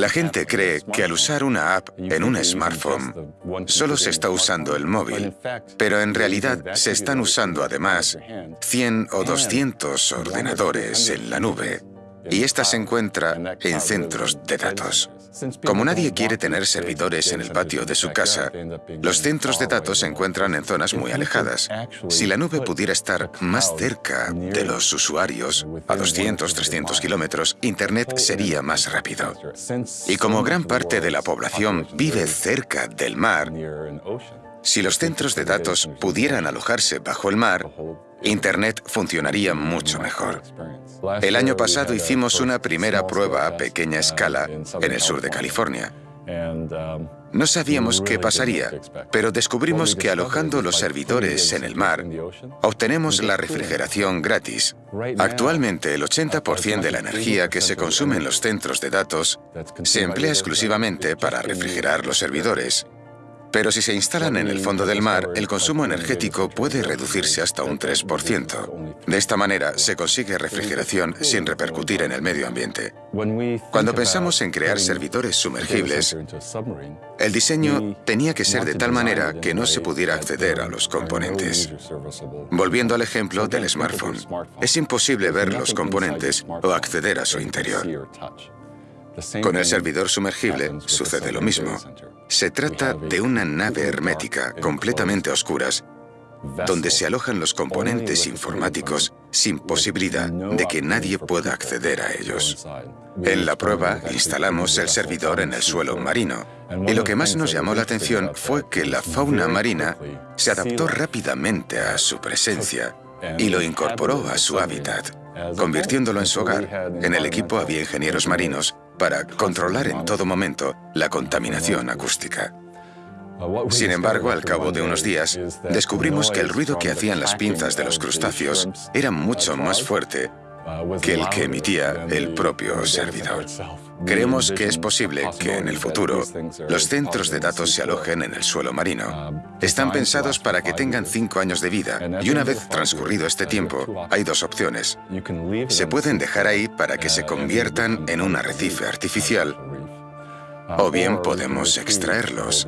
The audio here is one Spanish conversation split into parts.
La gente cree que al usar una app en un smartphone solo se está usando el móvil, pero en realidad se están usando además 100 o 200 ordenadores en la nube y esta se encuentra en centros de datos. Como nadie quiere tener servidores en el patio de su casa, los centros de datos se encuentran en zonas muy alejadas. Si la nube pudiera estar más cerca de los usuarios, a 200, 300 kilómetros, Internet sería más rápido. Y como gran parte de la población vive cerca del mar, si los centros de datos pudieran alojarse bajo el mar, Internet funcionaría mucho mejor. El año pasado hicimos una primera prueba a pequeña escala en el sur de California. No sabíamos qué pasaría, pero descubrimos que alojando los servidores en el mar, obtenemos la refrigeración gratis. Actualmente, el 80% de la energía que se consume en los centros de datos se emplea exclusivamente para refrigerar los servidores. Pero si se instalan en el fondo del mar, el consumo energético puede reducirse hasta un 3%. De esta manera, se consigue refrigeración sin repercutir en el medio ambiente. Cuando pensamos en crear servidores sumergibles, el diseño tenía que ser de tal manera que no se pudiera acceder a los componentes. Volviendo al ejemplo del smartphone, es imposible ver los componentes o acceder a su interior. Con el servidor sumergible sucede lo mismo. Se trata de una nave hermética, completamente oscuras, donde se alojan los componentes informáticos sin posibilidad de que nadie pueda acceder a ellos. En la prueba instalamos el servidor en el suelo marino y lo que más nos llamó la atención fue que la fauna marina se adaptó rápidamente a su presencia y lo incorporó a su hábitat, convirtiéndolo en su hogar. En el equipo había ingenieros marinos para controlar en todo momento la contaminación acústica. Sin embargo, al cabo de unos días, descubrimos que el ruido que hacían las pinzas de los crustáceos era mucho más fuerte que el que emitía el propio servidor. Creemos que es posible que en el futuro los centros de datos se alojen en el suelo marino. Están pensados para que tengan cinco años de vida y una vez transcurrido este tiempo, hay dos opciones. Se pueden dejar ahí para que se conviertan en un arrecife artificial o bien podemos extraerlos.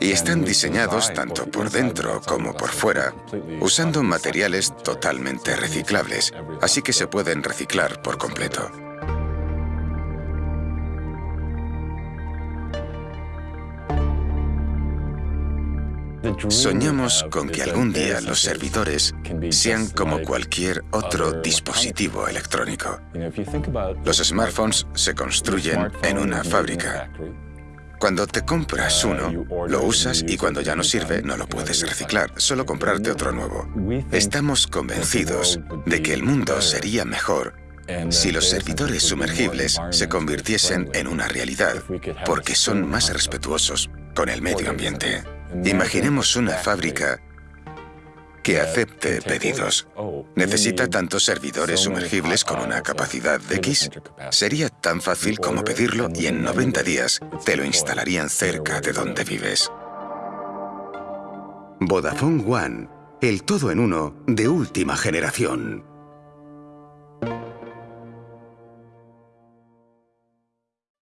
Y están diseñados tanto por dentro como por fuera, usando materiales totalmente reciclables, así que se pueden reciclar por completo. Soñamos con que algún día los servidores sean como cualquier otro dispositivo electrónico. Los smartphones se construyen en una fábrica. Cuando te compras uno, lo usas y cuando ya no sirve, no lo puedes reciclar, solo comprarte otro nuevo. Estamos convencidos de que el mundo sería mejor si los servidores sumergibles se convirtiesen en una realidad, porque son más respetuosos con el medio ambiente. Imaginemos una fábrica que acepte pedidos. ¿Necesita tantos servidores sumergibles con una capacidad de X? Sería tan fácil como pedirlo y en 90 días te lo instalarían cerca de donde vives. Vodafone One, el todo en uno de última generación.